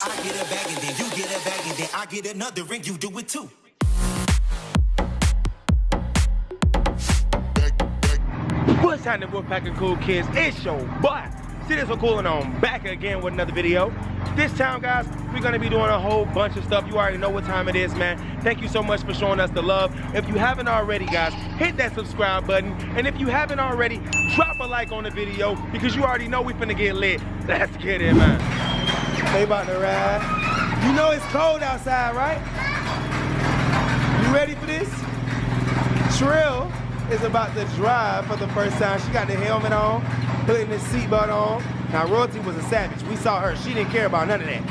I get a bag and then you get a bag and then I get another and you do it too. What's happening, Wolfpack of Cool Kids? It's your boy, Citizen Cool, and I'm back again with another video. This time, guys, we're gonna be doing a whole bunch of stuff. You already know what time it is, man. Thank you so much for showing us the love. If you haven't already, guys, hit that subscribe button. And if you haven't already, drop a like on the video because you already know we finna get lit. Let's get it, man. They about to ride. You know it's cold outside, right? You ready for this? Trill is about to drive for the first time. She got the helmet on, putting the seatbelt on. Now, Royalty was a savage. We saw her. She didn't care about none of that.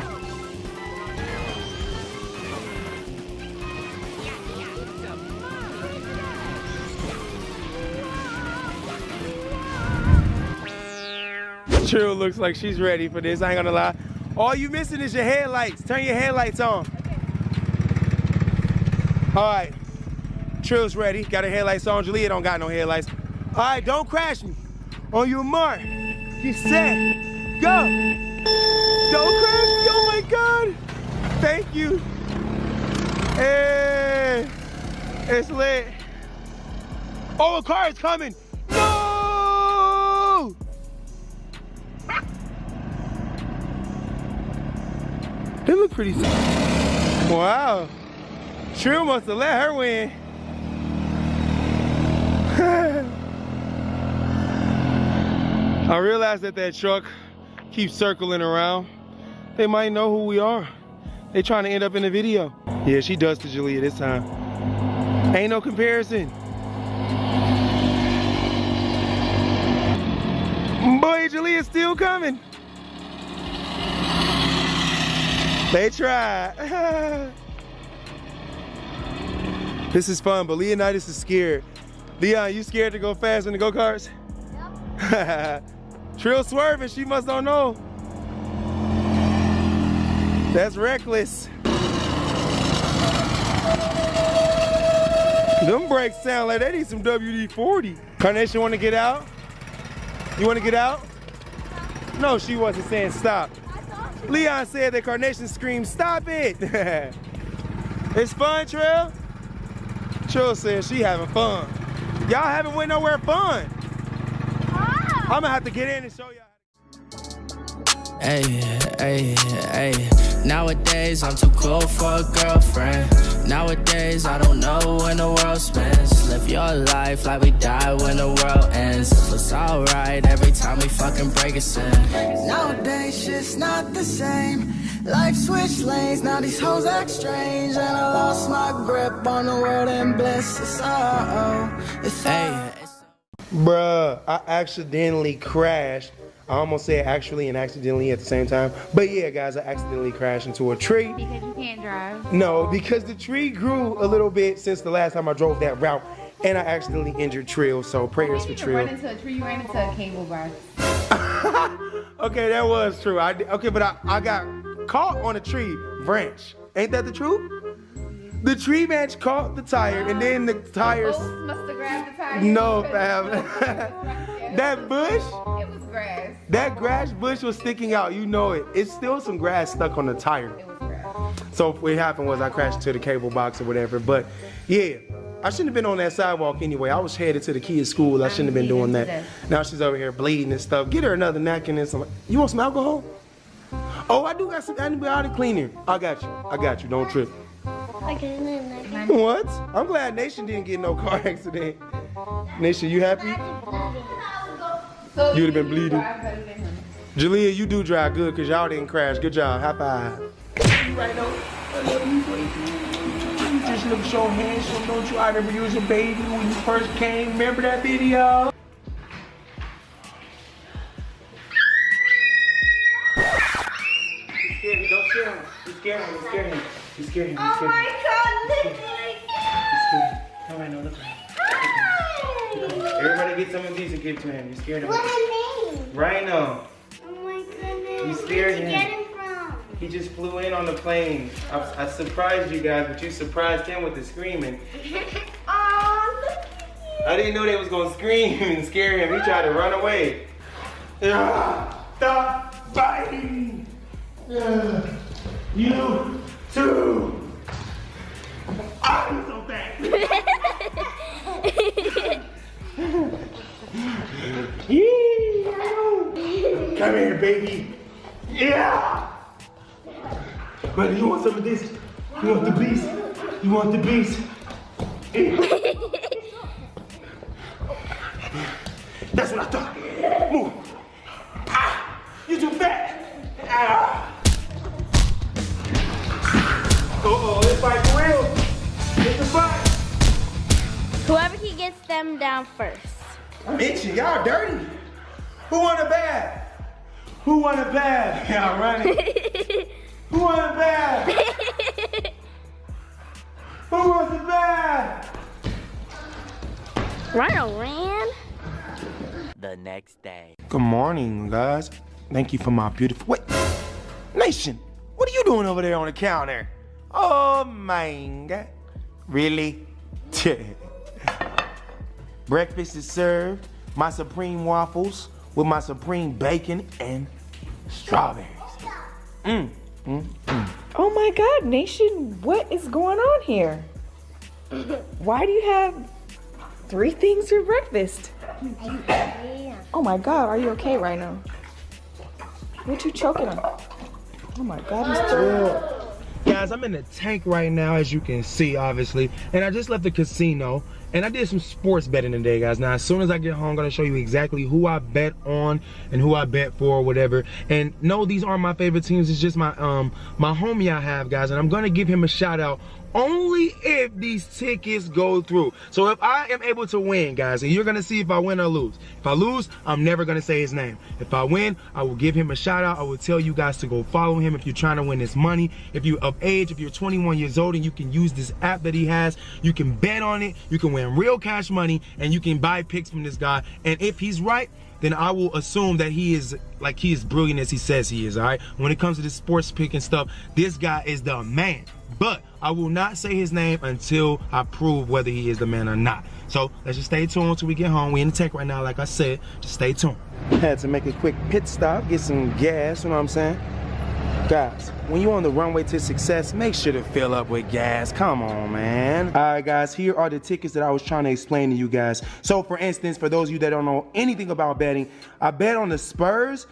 Trill looks like she's ready for this. I ain't gonna lie. All you missing is your headlights. Turn your headlights on. All right. Trill's ready. Got her headlights on. Julia don't got no headlights. All right, don't crash me. On your mark. Get set. Go. Don't crash me. Oh my God. Thank you. Hey. It's lit. Oh, a car is coming. They look pretty sick. Wow. Trill must have let her win. I realize that that truck keeps circling around. They might know who we are. They trying to end up in the video. Yeah, she does to Julia this time. Ain't no comparison. Boy, Julia's still coming. They try. this is fun, but Leonidas is scared. Leon, you scared to go fast in the go-karts? Yep. Trill swerving, she must don't know. That's reckless. Them brakes sound like they need some WD-40. Carnation wanna get out? You wanna get out? No, she wasn't saying stop. Leon said that Carnation screamed, stop it. it's fun, Trill? Trill said she having fun. Y'all haven't went nowhere fun. I'm gonna have to get in and show y'all. Hey, hey, hey. Nowadays, I'm too cool for a girlfriend. Nowadays, I don't know when the world spins. Live your life like we die when the world ends. It was alright every time we fucking break a sin. Nowadays, shit's not the same. Life switched lanes, now these hoes act strange. And I lost my grip on the world and bliss. It's uh, oh, it's uh, Hey, it's uh. Bruh, I accidentally crashed. I almost said actually and accidentally at the same time. But yeah, guys, I accidentally crashed into a tree. Because you can't drive. No, because the tree grew a little bit since the last time I drove that route. And I accidentally injured Trill, so prayers for Trill. You Trill. into a tree, you ran into a cable bar. okay, that was true. I did- okay, but I, I got caught on a tree branch. Ain't that the truth? The tree branch caught the tire, and then the tires. Both must have grabbed the tire. No, fam. that bush, It was grass. that grass bush was sticking out. You know it. It's still some grass stuck on the tire. It was grass. So what happened was I crashed into the cable box or whatever. But yeah, I shouldn't have been on that sidewalk anyway. I was headed to the kids' school. I shouldn't have been doing that. Now she's over here bleeding and stuff. Get her another napkin and some. You want some alcohol? Oh, I do got some antibiotic cleaner. I got you. I got you. Don't trip. What? I'm glad Nation didn't get no car accident. Nation, you happy? You'd have been bleeding. drive better than him. Julia, you do drive good because y'all didn't crash. Good job. High five. Right on. I love you, baby. You just look so handsome, don't you? I remember you was a baby when you first came. Remember that video? You scared him. Don't scare him. You scare him. You scare him. You scare him. You Oh scare him. my god, look You scare him. All right, no, look at him. Everybody get some of these and give it to him. You scared him. What a name? Rhino. Oh my goodness. You scared Where'd you him. get him from? He just flew in on the plane. I, I surprised you guys, but you surprised him with the screaming. Oh, look at you. I didn't know they was gonna scream and scare him. He tried to run away. Ah, Stop biting. Ah. You Come here, baby. Yeah. Brother, you want some of this? You want the beast? You want the beast? That's what I thought. Move. Ah, you too fat. Ah. Uh-oh, this fight for real. It's a fight. Whoever he gets them down first. I'm itching. Y'all dirty. Who want a bath? Who won a bath? Y'all running. Who won a bath? Who wants a bath? Rhino ran. the next day. Good morning, guys. Thank you for my beautiful. Wait, Nation, what are you doing over there on the counter? Oh my God. Really? Breakfast is served. My supreme waffles with my supreme bacon and strawberries. Mmm. Oh my God, Nation, what is going on here? Why do you have three things for breakfast? Oh my God, are you okay right now? What you choking on? Oh my God, he's thrilled. Guys, I'm in the tank right now, as you can see, obviously. And I just left the casino. And I did some sports betting today, guys. Now, as soon as I get home, I'm gonna show you exactly who I bet on and who I bet for, or whatever. And no, these aren't my favorite teams. It's just my um my homie I have, guys. And I'm gonna give him a shout out only if these tickets go through. So if I am able to win, guys, and you're gonna see if I win or lose. If I lose, I'm never gonna say his name. If I win, I will give him a shout out. I will tell you guys to go follow him if you're trying to win this money. If you're of age, if you're 21 years old and you can use this app that he has, you can bet on it, you can win real cash money, and you can buy picks from this guy. And if he's right, then I will assume that he is like he is brilliant as he says he is, all right? When it comes to this sports pick and stuff, this guy is the man. But I will not say his name until I prove whether he is the man or not. So let's just stay tuned until we get home. We in the tech right now, like I said. Just stay tuned. Had to make a quick pit stop, get some gas, you know what I'm saying? Guys, when you're on the runway to success, make sure to fill up with gas. Come on, man. All right, guys, here are the tickets that I was trying to explain to you guys. So, for instance, for those of you that don't know anything about betting, I bet on the Spurs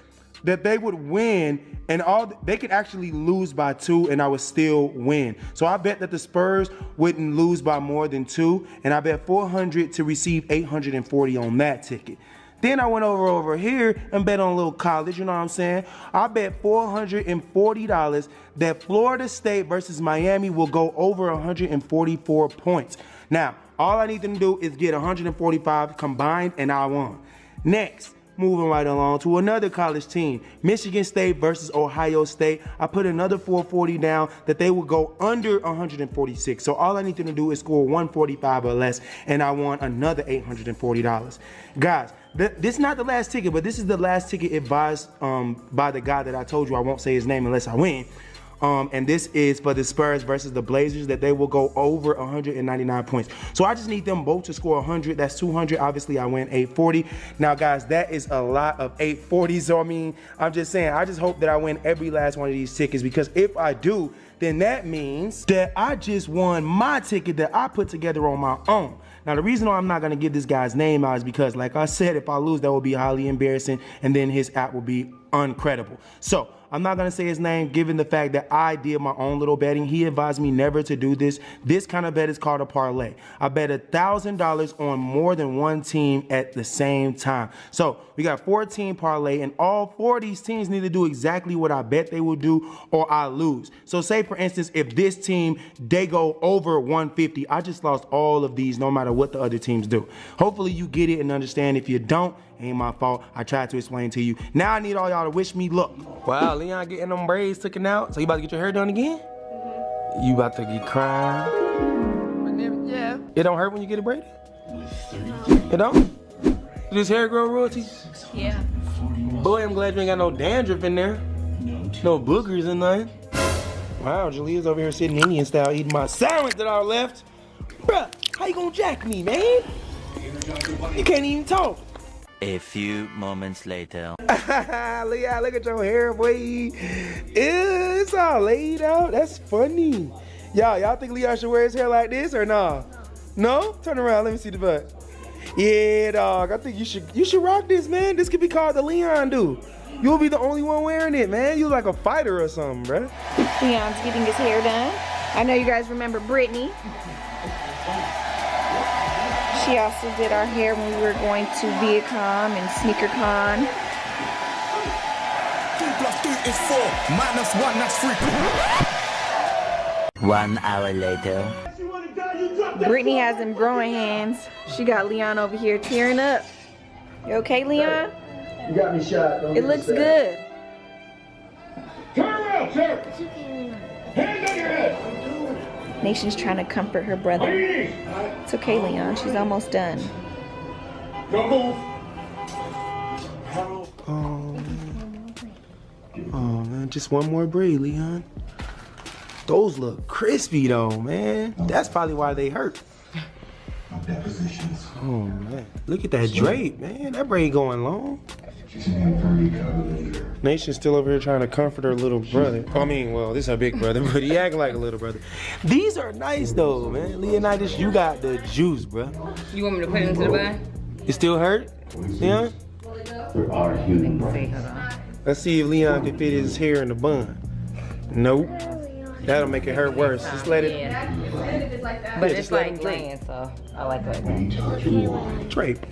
that they would win and all they could actually lose by two and I would still win. So I bet that the Spurs wouldn't lose by more than two and I bet 400 to receive 840 on that ticket. Then I went over over here and bet on a little college, you know what I'm saying? I bet $440 that Florida State versus Miami will go over 144 points. Now, all I need them to do is get 145 combined and I won. Next, moving right along to another college team, Michigan State versus Ohio State. I put another 440 down that they will go under 146. So all I need them to do is score 145 or less, and I won another $840. Guys, this is not the last ticket, but this is the last ticket advised um, by the guy that I told you I won't say his name unless I win. Um, and this is for the Spurs versus the Blazers that they will go over 199 points. So I just need them both to score 100. That's 200. Obviously, I win 840. Now, guys, that is a lot of 840s. So I mean, I'm just saying, I just hope that I win every last one of these tickets because if I do, then that means that I just won my ticket that I put together on my own. Now, the reason why I'm not gonna give this guy's name out is because, like I said, if I lose, that will be highly embarrassing, and then his app will be uncredible. So I'm not gonna say his name, given the fact that I did my own little betting. He advised me never to do this. This kind of bet is called a parlay. I bet a thousand dollars on more than one team at the same time. So we got 14 parlay, and all four of these teams need to do exactly what I bet they will do, or I lose. So say for instance, if this team they go over 150, I just lost all of these, no matter what the other teams do. Hopefully you get it and understand. If you don't, ain't my fault. I tried to explain to you. Now I need all y'all to wish me luck. Wow, Leon getting them braids taken out. So you about to get your hair done again? You about to get crying? Yeah. It don't hurt when you get it braided? It don't? Did this hair grow royalty? Yeah. Boy, I'm glad you ain't got no dandruff in there. No boogers in there. Wow, Jalea's over here sitting Indian style eating my sandwich that I left. Bruh, how you gonna jack me, man? You can't even talk. A few moments later. Leah, look at your hair, boy. It's all laid out. That's funny. Y'all, y'all think Leon should wear his hair like this or nah? No? Turn around, let me see the butt. Yeah, dog. I think you should you should rock this, man. This could be called the Leon do. You'll be the only one wearing it, man. You like a fighter or something, bruh. Leon's getting his hair done. I know you guys remember Brittany. She also did our hair when we were going to Viacom and SneakerCon. Two plus two is four. Minus one, that's three. One hour later. Brittany has them growing hands. She got Leon over here tearing up. You okay, Leon? You got me shot. Don't It looks upset. good. Turn around, sir. Hands on your head. Nation's trying to comfort her brother. It's okay, Leon. She's almost done. don't move. Oh, oh man, just one more braid, Leon. Those look crispy though, man. That's probably why they hurt. Depositions. Oh man, look at that drape, man. That braid going long. She's an inverted cavalier. Nation's still over here trying to comfort her little brother. I mean, well, this is her big brother, but he acting like a little brother. These are nice though, man. Leonidas, you got the juice, bro. You want me to put it into the bag? It still hurt? Leon? There are human brains. Let's see if Leon can fit his hair in the bun. Nope. That'll make it hurt worse. Just let it Yeah. Yeah, But just it's let like him drink. clean, so I like it that. need to let you walk. drape.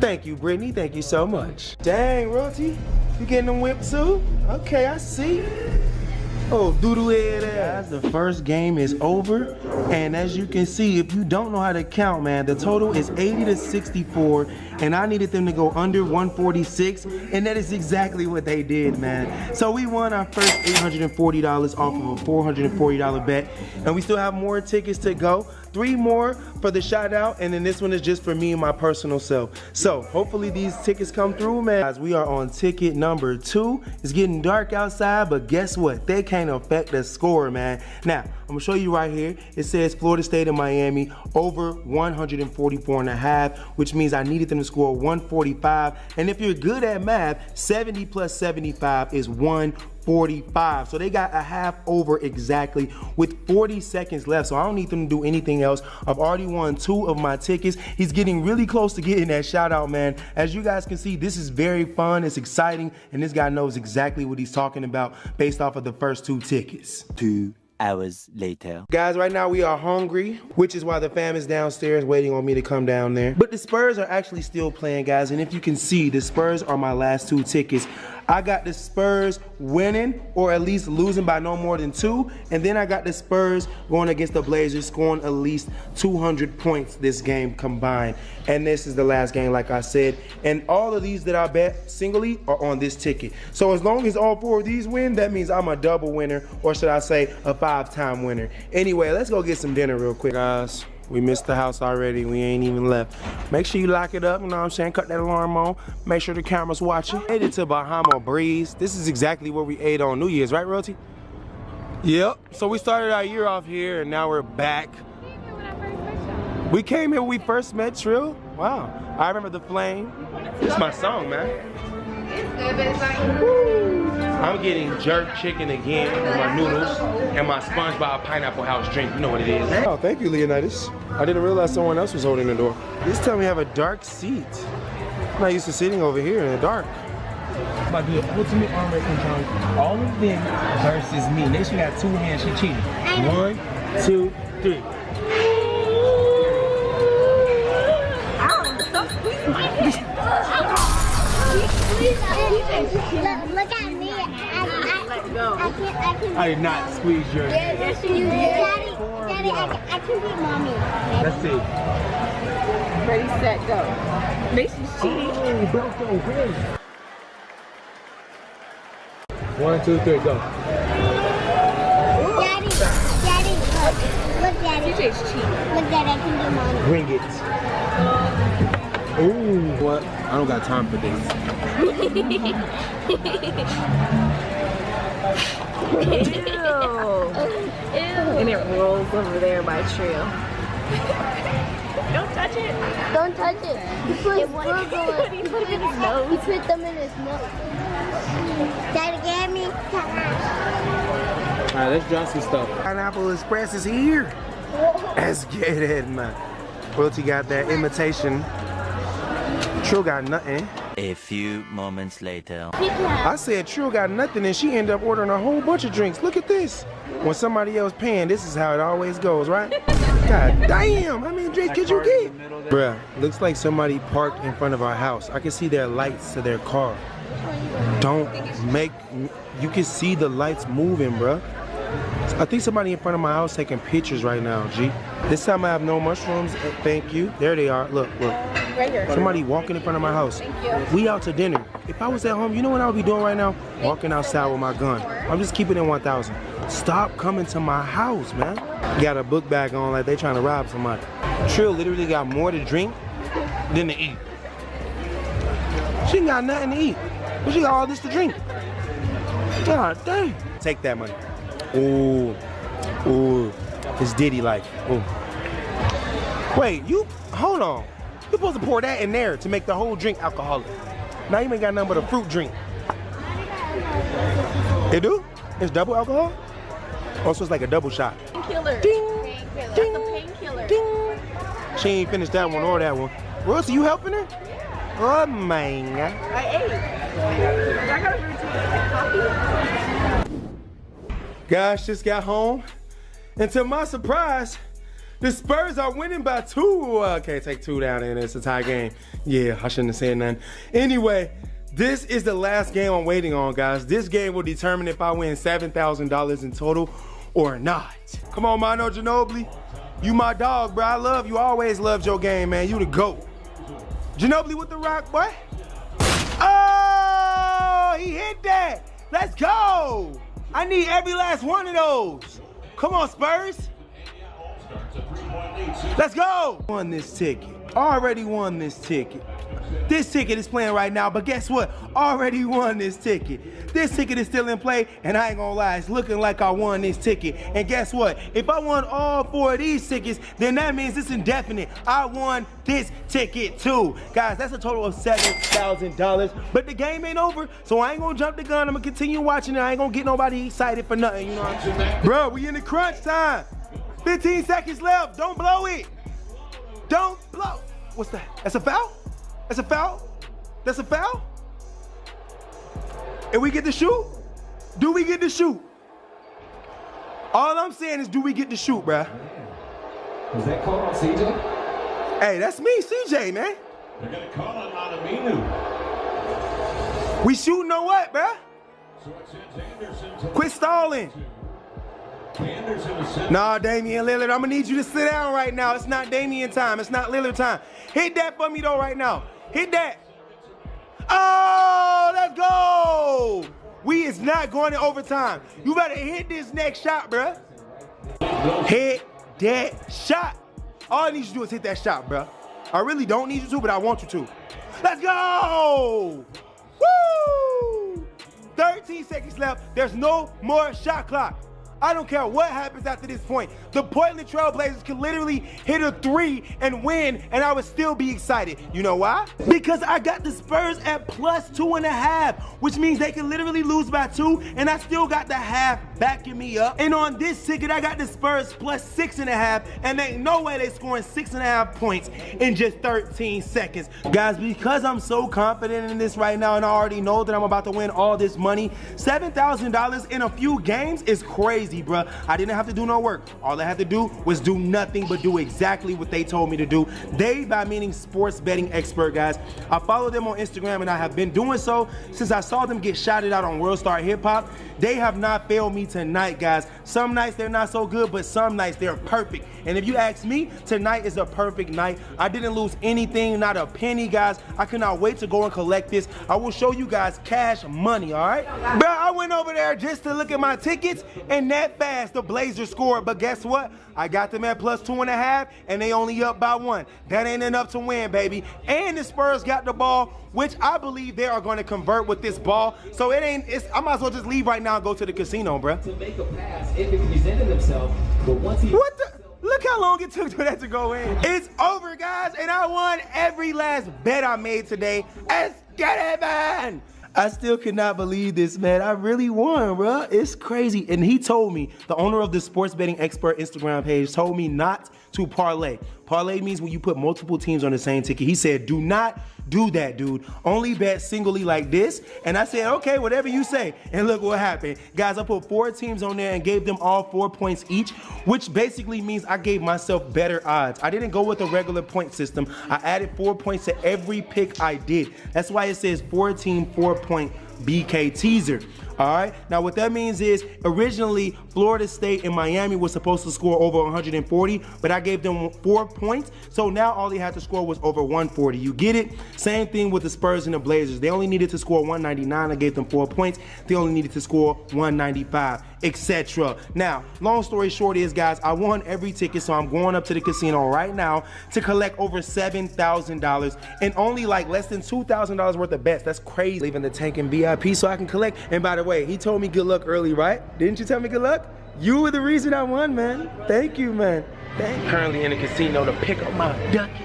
Thank you, Brittany. Thank you so much. Dang, Royalty. You getting them whipped too? Okay, I see. Oh, doodle head ass. The first game is over. And as you can see, if you don't know how to count, man, the total is 80 to 64. And I needed them to go under 146. And that is exactly what they did, man. So we won our first $840 off of a $440 bet. And we still have more tickets to go. Three more for the shout out, and then this one is just for me and my personal self. So hopefully these tickets come through, man. Guys, we are on ticket number two. It's getting dark outside, but guess what? They can't affect the score, man. Now, I'm gonna show you right here. It says Florida State and Miami over 144 and a half, which means I needed them to score 145. And if you're good at math, 70 plus 75 is 145. So they got a half over exactly with 40 seconds left. So I don't need them to do anything else. I've already won two of my tickets. He's getting really close to getting that shout out, man. As you guys can see, this is very fun. It's exciting. And this guy knows exactly what he's talking about based off of the first two tickets. Two hours later. Guys, right now we are hungry, which is why the fam is downstairs waiting on me to come down there. But the Spurs are actually still playing, guys. And if you can see, the Spurs are my last two tickets. I got the Spurs winning or at least losing by no more than two. And then I got the Spurs going against the Blazers, scoring at least 200 points this game combined. And this is the last game, like I said. And all of these that I bet singly are on this ticket. So as long as all four of these win, that means I'm a double winner, or should I say a five-time winner. Anyway, let's go get some dinner real quick, guys. We missed the house already. We ain't even left. Make sure you lock it up. You know what I'm saying? Cut that alarm on. Make sure the camera's watching. Made it to Bahama Breeze. This is exactly where we ate on New Year's, right, Royalty? Yep. So we started our year off here, and now we're back. We came here when we first met Trill. Wow. I remember the flame. It's my song, man. I'm getting jerk chicken again with my noodles and my SpongeBob Pineapple House drink. You know what it is. Oh, thank you, Leonidas. I didn't realize someone else was holding the door. This time we have a dark seat. I'm not used to sitting over here in the dark. I'm about to do an ultimate arm wrestling challenge. All of them versus me. Nation got two hands. She cheated. One, two, three. I can. I did not squeeze your hand. Yes, you did. Daddy, Daddy, I, can- I can beat mommy. Let's see. Ready, set, go. Mason's cheating. Oh, Belko wins. One, two, three, go. Daddy, Daddy, look. Look, Daddy. TJ's cheating. Look, Daddy, I can beat mommy. Bring it. Ooh, what? I don't got time for this. Ew. Ew. And it rolls over there by Trio. Don't touch it. Don't touch it. He put his burger He put it in his nose. He put them in his nose. Daddy gave me. All right, let's draw some stuff. Pineapple Express is here. Let's get it, man. Royalty got that imitation. Trill got nothing. A few moments later. I said Trill got nothing and she ended up ordering a whole bunch of drinks. Look at this. When somebody else paying, this is how it always goes, right? God damn, how many drinks could you get? Bruh, looks like somebody parked in front of our house. I can see their lights to their car. Don't make, you can see the lights moving, bruh. I think somebody in front of my house taking pictures right now, G. This time I have no mushrooms. Uh, Thank you. There they are. Look, look. Right here. Somebody walking in front of my house. Thank you. We out to dinner. If I was at home, you know what I would be doing right now? Walking outside with my gun. I'm just keeping it 1,000. Stop coming to my house, man. Got a book bag on like they trying to rob somebody. Trill literally got more to drink than to eat. She ain't got nothing to eat, but she got all this to drink. God dang. Take that money. Ooh, ooh, it's Diddy like. Ooh. Wait, you, hold on. You're supposed to pour that in there to make the whole drink alcoholic. Now you ain't got nothing but a fruit drink. They do? It's double alcohol? Oh, also, it's like a double shot. Painkiller. Ding, That's ding, a painkiller. ding. She ain't finished that one or that one. Royce, you helping her? Oh, man. I ate. I got a routine. Coffee. Guys just got home. And to my surprise, the Spurs are winning by two. Can't take two down and it's a tie game. Yeah, I shouldn't have said nothing. Anyway, this is the last game I'm waiting on, guys. This game will determine if I win $7,000 in total or not. Come on, Manu Ginobili. You my dog, bro. I love you. Always loved your game, man. You the GOAT. Ginobili with the rock, boy. Oh, he hit that. Let's go. I need every last one of those. Come on, Spurs. Let's go. Won this ticket. Already won this ticket. This ticket is playing right now, but guess what? Already won this ticket. This ticket is still in play, and I ain't gonna lie, it's looking like I won this ticket. And guess what? If I won all four of these tickets, then that means it's indefinite. I won this ticket too. Guys, that's a total of $7,000. But the game ain't over, so I ain't gonna jump the gun. I'm gonna continue watching it. I ain't gonna get nobody excited for nothing, you know what I'm saying? Bro, we in the crunch time. 15 seconds left. Don't blow it. Don't blow. What's that? That's a foul? That's a foul? That's a foul? And we get to shoot? Do we get to shoot? All I'm saying is, do we get to shoot, bruh? Was that called on CJ? Hey, that's me, CJ, man. They're gonna call it on Aminu. We shooting or what, bruh? So it sends Anderson to Quit stalling. Nah, Damian Lillard, I'm gonna need you to sit down right now. It's not Damian time. It's not Lillard time. Hit that for me though right now. Hit that. Oh, let's go. We is not going to overtime. You better hit this next shot, bruh. Hit that shot. All I need you to do is hit that shot, bruh. I really don't need you to, but I want you to. Let's go. Woo! 13 seconds left. There's no more shot clock. I don't care what happens after this point. The Portland Trailblazers can literally hit a three and win, and I would still be excited. You know why? Because I got the Spurs at plus two and a half, which means they can literally lose by two, and I still got the half backing me up. And on this ticket, I got the Spurs plus six and a half, and ain't no way they scoring six and a half points in just 13 seconds. Guys, because I'm so confident in this right now, and I already know that I'm about to win all this money, $7,000 in a few games is crazy, bruh. I didn't have to do no work. All I had to do was do nothing but do exactly what they told me to do. They, by meaning sports betting expert, guys. I follow them on Instagram, and I have been doing so since I saw them get shouted out on World Star Hip Hop. They have not failed me tonight, guys. Some nights they're not so good, but some nights they're perfect. And if you ask me, tonight is a perfect night. I didn't lose anything, not a penny, guys. I cannot wait to go and collect this. I will show you guys cash money, all right? Bro, I went over there just to look at my tickets, and that fast the Blazers scored. But guess what? I got them at plus two and a half, and they only up by one. That ain't enough to win, baby. And the Spurs got the ball, which I believe they are going to convert with this ball. So it ain't. It's, I might as well just leave right now and go to the casino, bruh. to make a pass if he presented himself, but once he What the? Look Look how long it took for that to go in. It's over, guys, and I won every last bet I made today. Let's get it, man. I still cannot believe this, man. I really won, bro. It's crazy. And he told me, the owner of the sports betting expert Instagram page told me not to parlay. Parlay means when you put multiple teams on the same ticket. He said, do not do that, dude. Only bet singly like this. And I said, okay, whatever you say. And look what happened. Guys, I put four teams on there and gave them all four points each, which basically means I gave myself better odds. I didn't go with a regular point system. I added four points to every pick I did. That's why it says four team, four point BK teaser. All right. Now, what that means is originally Florida State and Miami was supposed to score over 140, but I gave them four points. So now all they had to score was over 140. You get it? Same thing with the Spurs and the Blazers. They only needed to score 199. I gave them four points. They only needed to score 195, etc. Now, long story short is, guys, I won every ticket, so I'm going up to the casino right now to collect over $7,000 and only like less than $2,000 worth of bets. That's crazy. Leaving the tank in VIP so I can collect. And by the way, he told me good luck early, right? Didn't you tell me good luck? You were the reason I won, man. Thank you, man. Thank you. Currently in the casino to pick up my ducats.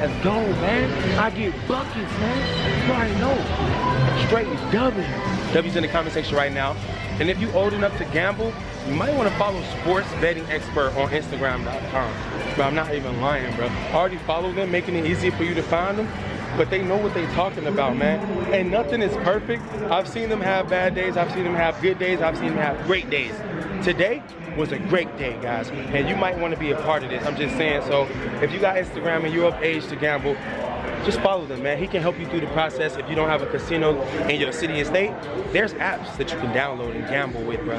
Let's go, man. I get buckets, man. You already know. Straight W. W's in the comment section right now. And if you're old enough to gamble, you might want to follow Sports Betting Expert on Instagram.com. But I'm not even lying, bro. I already follow them, making it easier for you to find them but they know what they're talking about, man. And nothing is perfect. I've seen them have bad days. I've seen them have good days. I've seen them have great days. Today was a great day, guys. And you might want to be a part of this. I'm just saying, so if you got Instagram and you're of age to gamble, just follow them, man. He can help you through the process. If you don't have a casino in your city and state, there's apps that you can download and gamble with, bro.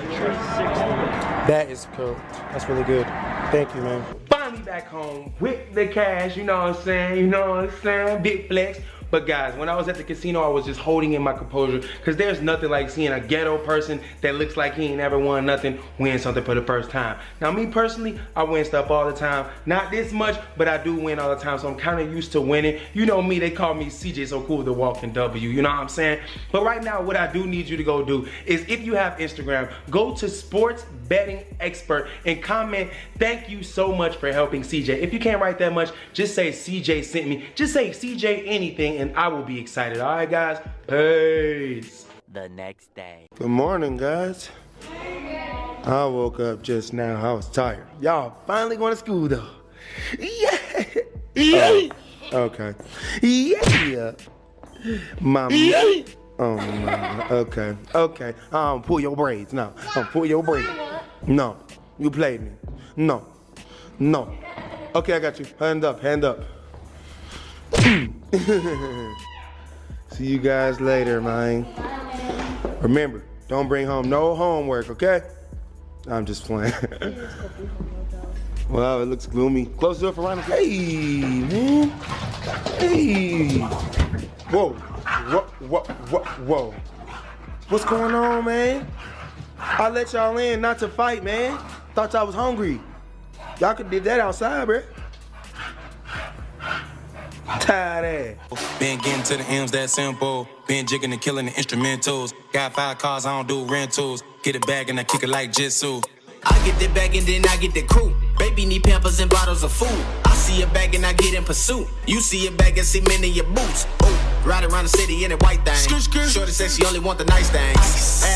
That is cool. That's really good. Thank you, man. Finally back home with the cash, you know what I'm saying? You know what I'm saying? Big flex. But guys, when I was at the casino, I was just holding in my composure because there's nothing like seeing a ghetto person that looks like he ain't ever won nothing win something for the first time. Now me personally, I win stuff all the time. Not this much, but I do win all the time, so I'm kind of used to winning. You know me, they call me CJ So Cool the Walking W, you know what I'm saying? But right now, what I do need you to go do is if you have Instagram, go to Sports Betting Expert and comment, thank you so much for helping CJ. If you can't write that much, just say CJ sent me. Just say CJ anything and I will be excited. All right, guys? Peace. The next day. Good morning, guys. I woke up just now. I was tired. Y'all finally going to school, though. Yeah. Yeah. Oh, okay. Yeah. Mama. Oh, my. Okay. Okay. Um, pull your braids. No. Um, pull your braids. No. You played me. No. No. Okay, I got you. Hand up. Hand up. See you guys later, man. Remember, don't bring home no homework, okay? I'm just playing. wow, it looks gloomy. Close the door for Ryan. Hey, man. Hey. Whoa. Whoa, whoa, whoa, whoa. What's going on, man? I let y'all in not to fight, man. Thought y'all was hungry. Y'all could did that outside, bruh. Tired ass. Been getting to the M's that simple. Been jigging and killing the instrumentals. Got five cars, I don't do rentals. Get it back and I kick it like Jitsu. I get the bag and then I get the crew. Baby need pampers and bottles of food. I see a bag and I get in pursuit. You see a bag and see men in your boots. Ooh, ride around the city in a white thing. Shorty says she only want the nice things. Ass